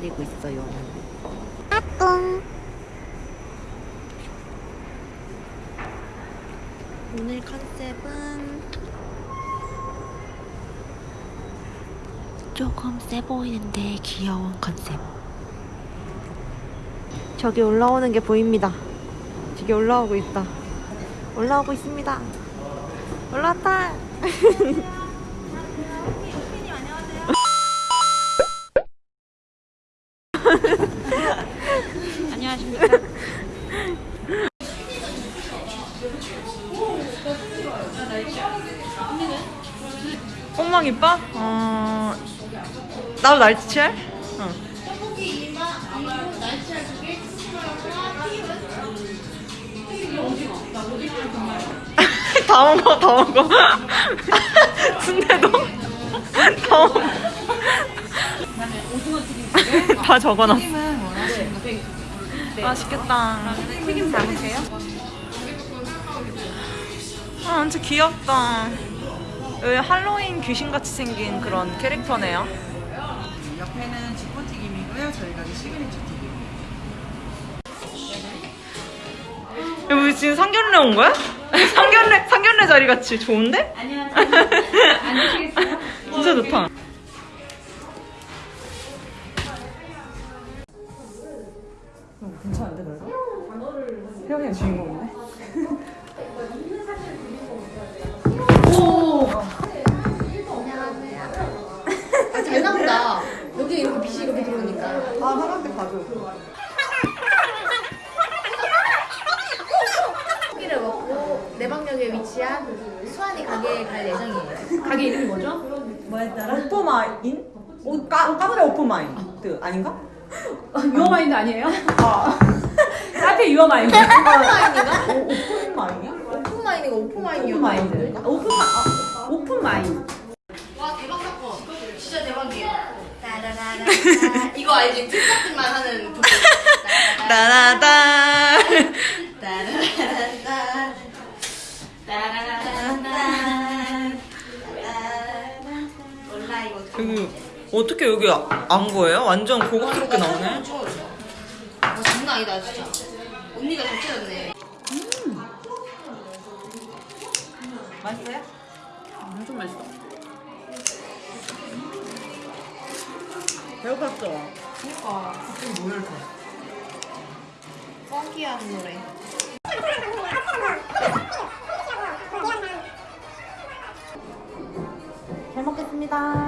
기다리고 있어요. 아꿍. 오늘 컨셉은 조금 세 보이는데 귀여운 컨셉. 저기 올라오는 게 보입니다. 저기 올라오고 있다. 올라오고 있습니다. 올라왔다. 이뻐? 어... 나도 날치알? 어. 다 먹어, 다 먹어. 순대도? 다 먹어. 다 적어놨어. 맛있겠다. 튀김 담으세요? 아, 완전 귀엽다. 할로윈 귀신같이 생긴 그런 캐릭터네요. 옆에는 쥐포튀김이고요. 저희 가게 시그니처 튀김. 여기 지금 상견례 온 거야? 상견례, 상견례 자리 같이 좋은데? 안녕하세요. 앉으시겠어요? 진짜 좋다. 괜찮은데 그래도? 태영이가 주인 아닌가? 유어 마인드 아니에요? 아 카페 유어 마인드. 오픈 마인인가? 오, 오픈 마인이야? 오픈 마인이가 오픈마인이었나? 오픈 마인드. 오픈 마 오픈 마인. 와 대박 사건. 진짜 대박이에요. 따라라라. 이거 알지? 특작들만 하는 부분. 따라다. 따라라라. 따라라라. 몰라 이거. 어떻게 여기 안 거예요? 완전 고급스럽게 나오네. 아 장난 아니다 진짜. 언니가 잘 찾았네. 맛있어요? 엄청 맛있어. 배고팠어. 그니까 갑자기 뭐 이렇게. 펑키한 노래. 잘 먹겠습니다.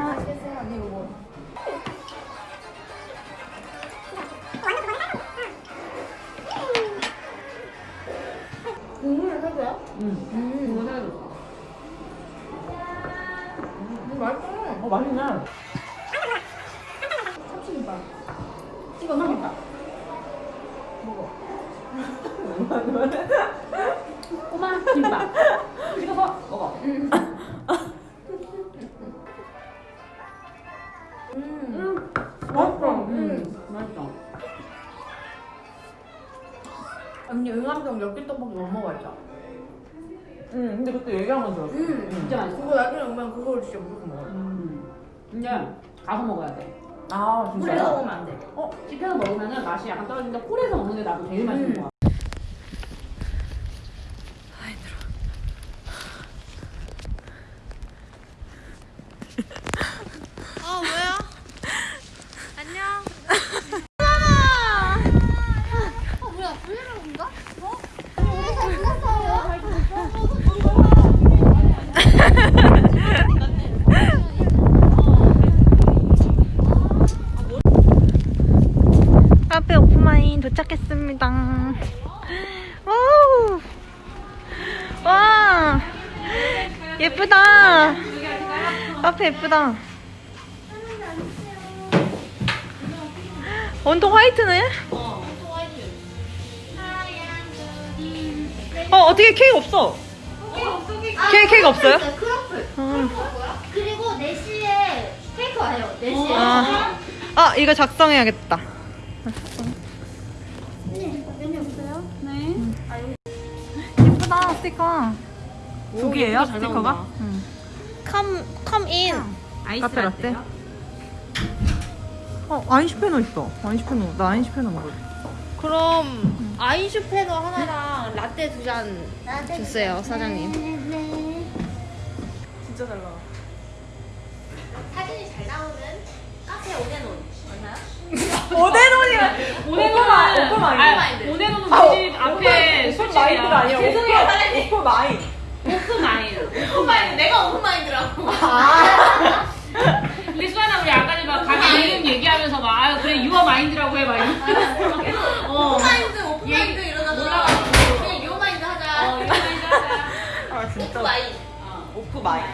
음. 이거 해줬어. 음, 맛있어. 어 맛있네. 참치김밥. 이거 삼겹살. 꼬마 김밥. 찍어서 먹어. 음. 맛있어. 음, 맛있어. 언니 응암동 엽기 떡볶이 못 먹어봤죠? 응 근데 그때 얘기한 건 들었어. 음. 진짜 맛있어. 그거 나중에 오면 그걸 진짜 무조건 먹어요. 음. 근데 가서 먹어야 돼. 아 홀에서 진짜요? 먹으면 안 돼. 어, 집에서 먹으면 맛이 약간 떨어지는데 홀에서 먹는 게 나도 제일 맛있는 음. 거야. 어 뭐야? 안녕. 어 뭐야 브이로그인가? 어? 우리 잘 끝났어요. 카페 오프마인 도착했습니다. 와우. 와. 예쁘다. 카페 예쁘다. 온통 화이트네? 어, 어떻게 케이크 없어? 케이크, 케이크 없어요? 크로플. 음. 그리고 4시에 케이크 와요. 4시에. 아, 아, 이거 작성해야겠다. 메뉴 없어요? 네. 예쁘다, 스티커. 두 개예요, 스티커가? 응. Come come in. 아이스 카페 라떼? 어 아인슈페너 있다. 아인슈페너. 나 아인슈페너 먹을래. 그럼 아인슈페너 하나랑 라떼 두잔 주세요 사장님. 진짜 잘 나와. 사진이 잘 나오는 카페 오데논 오데논이랑 오네노는 오프마인드. 오네노는 아, 우리 집 앞에 술집이야. 아니야. 죄송해요. 오프 마인. 오프마인. 오프마인드 내가 오프마인드라고 근데 수아나 우리 아까 전에 막 가게 이름 얘기하면서 막 아, 그래 유어 마인드라고 해봐. 이러면서. 어. 오프마인드 오프마인드 이러다가 올라가고. 그냥 요마인드 하자 어, 유어 마인드 하자. 아 진짜. 오프마인 오프 마인.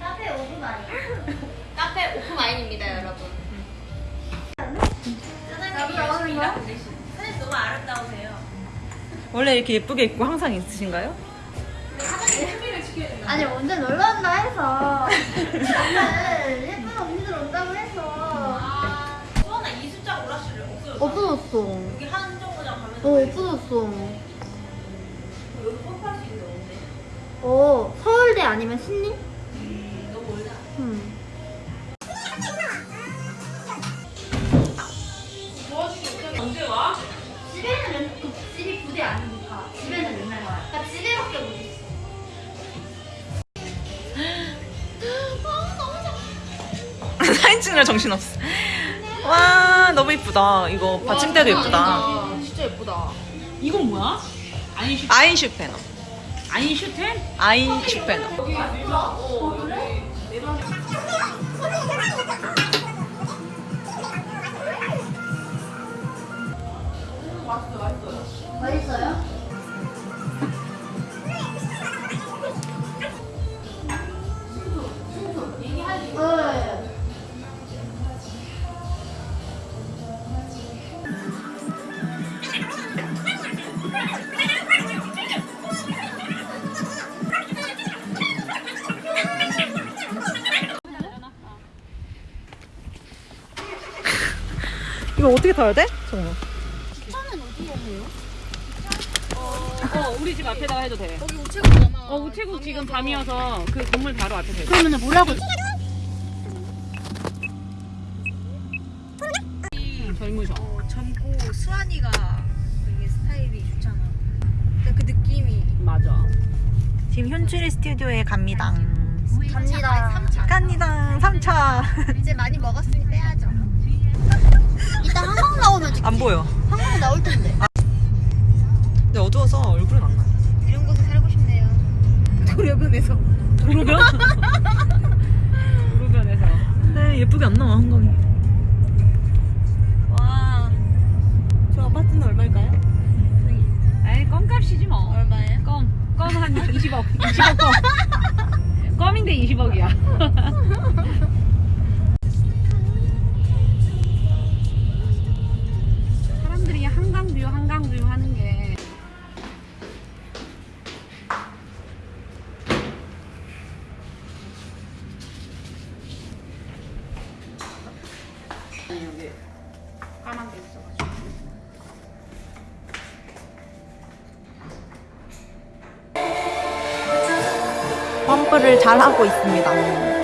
카페 오프마인 카페 오프마인입니다 여러분 사장님 열심히 사장님 너무 아름다우세요 원래 이렇게 예쁘게 입고 항상 있으신가요? 아니 언제 놀러 온다 해서. 오늘 예쁜 언니들 온다고 해서. 아 수원아 이 숫자 오락실을 없어졌어 없어졌어. 여기 한 정거장 가면 어 없어졌어. 여기 펌프할 수 있는 데. 없네 어 서울대 아니면 신림? 찍느라 정신 없어. 와 너무 이쁘다. 이거 받침대도 예쁘다. 진짜 예쁘다. 이건 뭐야? 아인슈 아인슈페너. 아인슈텐? 아인슈페너. 맛있어 이거 어떻게 타야 돼? 정말. 어 우리 집 앞에다가 해도 돼. 거기 우체국이잖아. 어 우체국 지금 밤이어서 그 건물 바로 앞에 돼. 그러면은 뭐라고 젊으셔. 젊고 수환이가 되게 스타일이 좋잖아. 그 느낌이 맞아. 지금 현출이 스튜디오에 갑니다. 갑니다 갑니다. 3차. 이제 많이 먹었으니 빼야죠 나오면 찍지 안 보여. 한강 나올 텐데 근데 어두워서 얼굴은 안 나. 이런 곳에 살고 싶네요 도려변에서 도로변? 도로변에서. 근데 예쁘게 안 나와 한강이. 와. 저 아파트는 얼마일까요? 에이 껌값이지 뭐. 얼마예요? 껌. 껌한 20억. 20억 껌. 껌인데 20억이야. 펌프를 잘 하고 있습니다.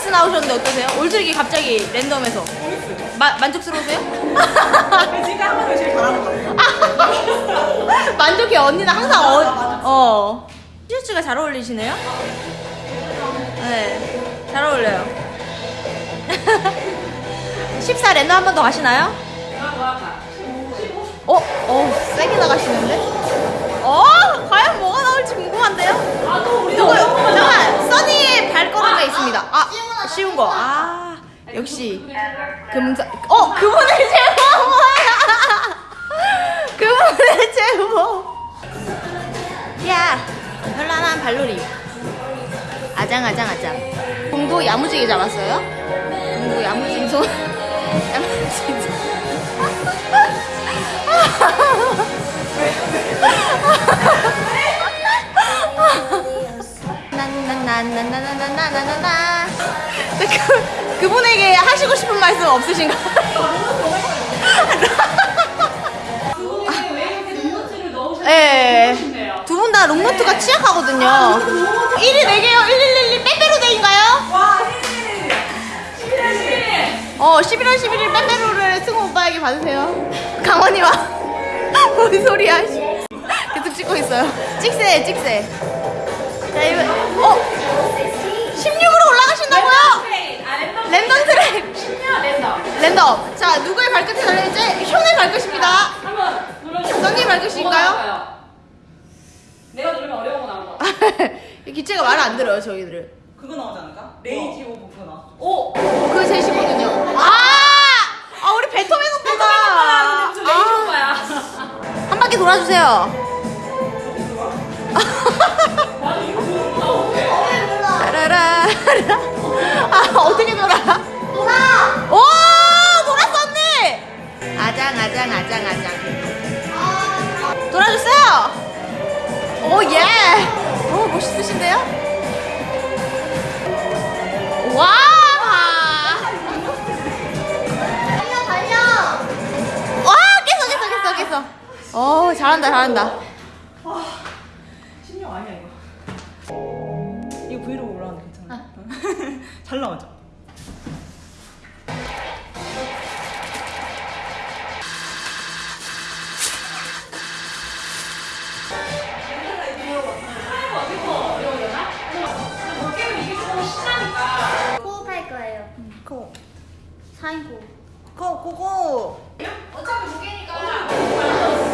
지금. 다미스 나오셨는데 어떠세요? 올드기 갑자기 랜덤에서 마, 만족스러우세요? 하는 거 제일 잘하는 거 같아. 만족해 언니는 항상 어, 어. 티셔츠가 잘 어울리시네요? 네, 잘 어울려요. 14 랜더 한번 더 가시나요? 어? 어, 세게 나가시는데? 어? 과연 뭐가 나올지 궁금한데요? 누구, 잠깐! 써니의 발걸음에 있습니다. 아, 쉬운 거. 아, 역시. 금사, 어, 그분의 제목 뭐야? 그분의 제목. 야, 현란한 발놀이. 아장아장아장. 공도 야무지게 잡았어요? 공도 야무진 손. 손. 나나나나나나나나나나. 그, 그분에게 하시고 싶은 말씀 없으신가요? 예. 두분 다 롱노트가 취약하거든요. 1위 4개요. 1111 빼빼로데이인가요? 와, 어, 11월 11일 빼빼로를 승우 오빠에게 받으세요. 강원이와 뭔 소리야? 씨. 계속 찍고 있어요. 찍세, 찍세. 자, 이거 어, 랜덤 트랙. 랜덤. 자, 누구의 발끝이 달려있지? 현의 발끝입니다. 한번 눌러주세요. 써니 발끝인가요? 내가 누르면 어려운 거 나올 것 같아. 기체가 말을 안 들어요, 저희들을. 그거 나오지 않을까? rage of 그거 나왔어. 오! 그게 셋이거든요. 아! 아, 우리 베토벤 오빠가. 저 rage 아, 오빠야. 한 바퀴 돌아주세요. 라라라. 아, 어떻게 돌아? 돌아! 오! 돌았어, 언니! 아장, 아장, 아장, 아장. 돌아주세요! 오, 예! 오, 멋있으신데요? 와! 달려, 달려! 와, 깼어, 깼어, 깼어, 깼어. 어, 잘한다, 잘한다. 잘 나오죠? 코할 사인 코. 코, 코, 코. 어차피 두 개니까.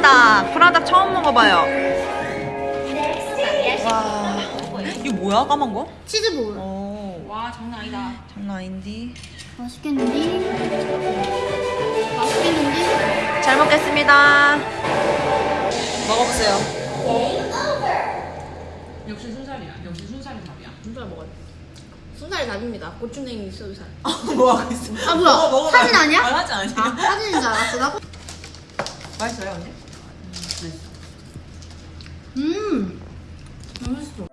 프라다. 프라다 처음 먹어봐요. 와. 이거 뭐야, 까만 거? 치즈볼. 오. 와 장난 아니다. 장난 아닌데. 맛있겠는데? 맛있겠는데? 잘 먹겠습니다. 먹어보세요. 역시 순살이야. 역시 순살이 밥이야. 순살 먹어야 돼. 순살 답입니다. 고추냉이 있어도 살. 뭐 하고 있어? 아, 뭐야? 먹어, 먹어. 사진 아니야? 아, 사진 아니야. 아, 사진인 줄 알았어. 나. 맛있어요, 언니? 음! 맛있어.